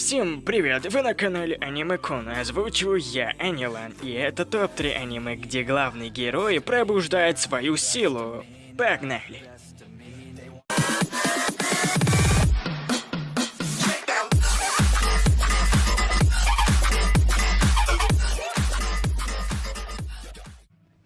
Всем привет, вы на канале Аниме Кун, озвучиваю я, Анилан, и это топ-3 аниме, где главный герой пробуждает свою силу. Погнали!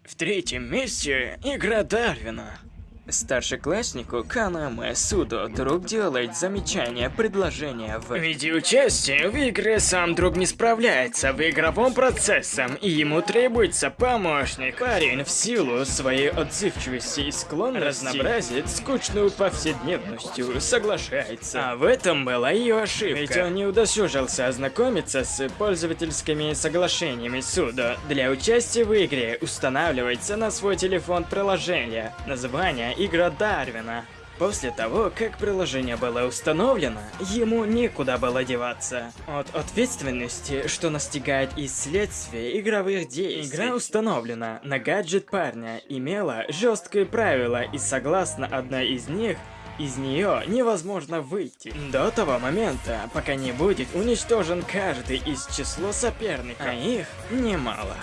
В третьем месте игра Дарвина. Старшекласснику Канаме Судо друг делает замечание, предложение в виде участия в игре сам друг не справляется в игровом процессе, и ему требуется помощник. Парень в силу своей отзывчивости и склонности разнообразит скучную повседневностью, соглашается. А в этом была ее ошибка, ведь он не удосужился ознакомиться с пользовательскими соглашениями Судо. Для участия в игре устанавливается на свой телефон приложение, название игра Дарвина. После того, как приложение было установлено, ему некуда было деваться. От ответственности, что настигает из следствия игровых действий. Игра установлена на гаджет парня, имела жесткие правила и согласно одной из них, из нее невозможно выйти. До того момента, пока не будет уничтожен каждый из числа соперников, а их немало.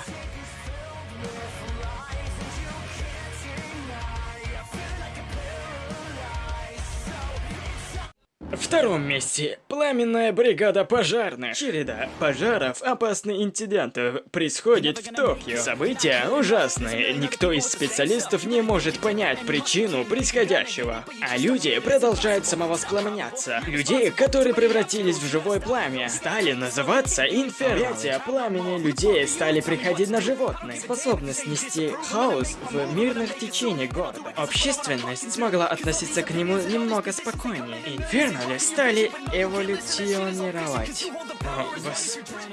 Втором месте пламенная бригада пожарных. Череда пожаров, опасных инцидентов происходит в Токио. События ужасные, никто из специалистов не может понять причину происходящего. А люди продолжают самовоспламеняться. Людей, которые превратились в живое пламя, стали называться инферно. пламени людей стали приходить на животных. Способность нести хаос в мирных течениях города. Общественность смогла относиться к нему немного спокойнее. Инфернали стали эволюционировать.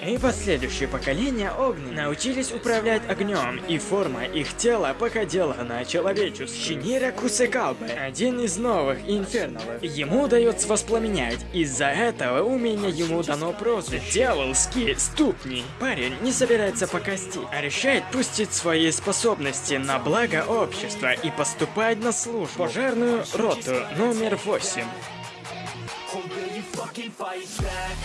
И последующие поколения огненных научились управлять огнем, и форма их тела походила на человеческую. Шинира Кусекалбе, один из новых инферналов. Ему удается воспламенять, из-за этого умения ему дано прозвище Дьяволские ступни. Парень не собирается покостить, а решает пустить свои способности на благо общества и поступать на службу. Пожарную роту номер 8. You fucking fight back?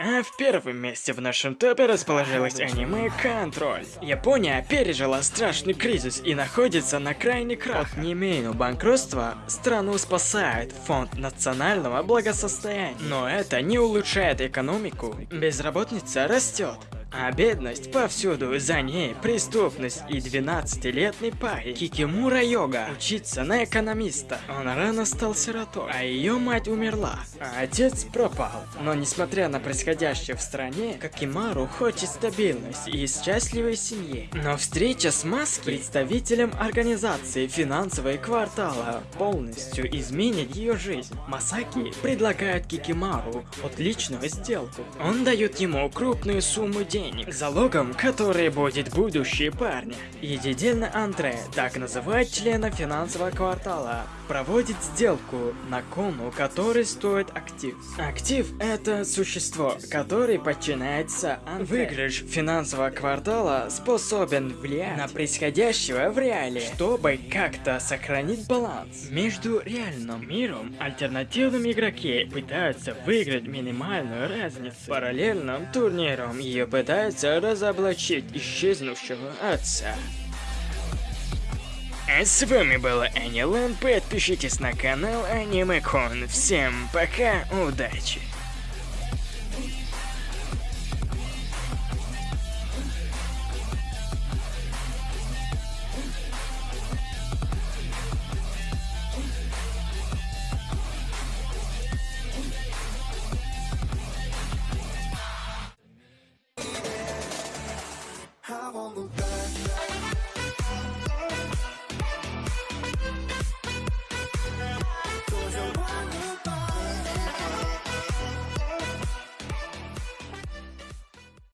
А в первом месте в нашем топе расположилось аниме «Контроль». Япония пережила страшный кризис и находится на крайне крах. От немейного банкротства страну спасает Фонд национального благосостояния. Но это не улучшает экономику. Безработица растет. А бедность повсюду, за ней преступность и 12-летний парень Кикимура Йога учится на экономиста. Он рано стал сиротой, а ее мать умерла, а отец пропал. Но несмотря на происходящее в стране, Какимару хочет стабильность и счастливой семьи. Но встреча с Маски, представителем организации финансовой квартала, полностью изменит ее жизнь. Масаки предлагает Кикимару отличную сделку. Он дает ему крупную сумму денег денег, залогом который будет будущее парня. Единственный Андре, так называют члена финансового квартала, проводит сделку на кону, который стоит актив. Актив – это существо, которое подчиняется Андре. Выигрыш финансового квартала способен влиять на происходящее в реале, чтобы как-то сохранить баланс между реальным миром. Альтернативным игроки пытаются выиграть минимальную разницу. Параллельным турниром ее пытаются пытается разоблачить исчезнувшего отца. А с вами была Анилан, подпишитесь на канал Анимекон. Всем пока, удачи!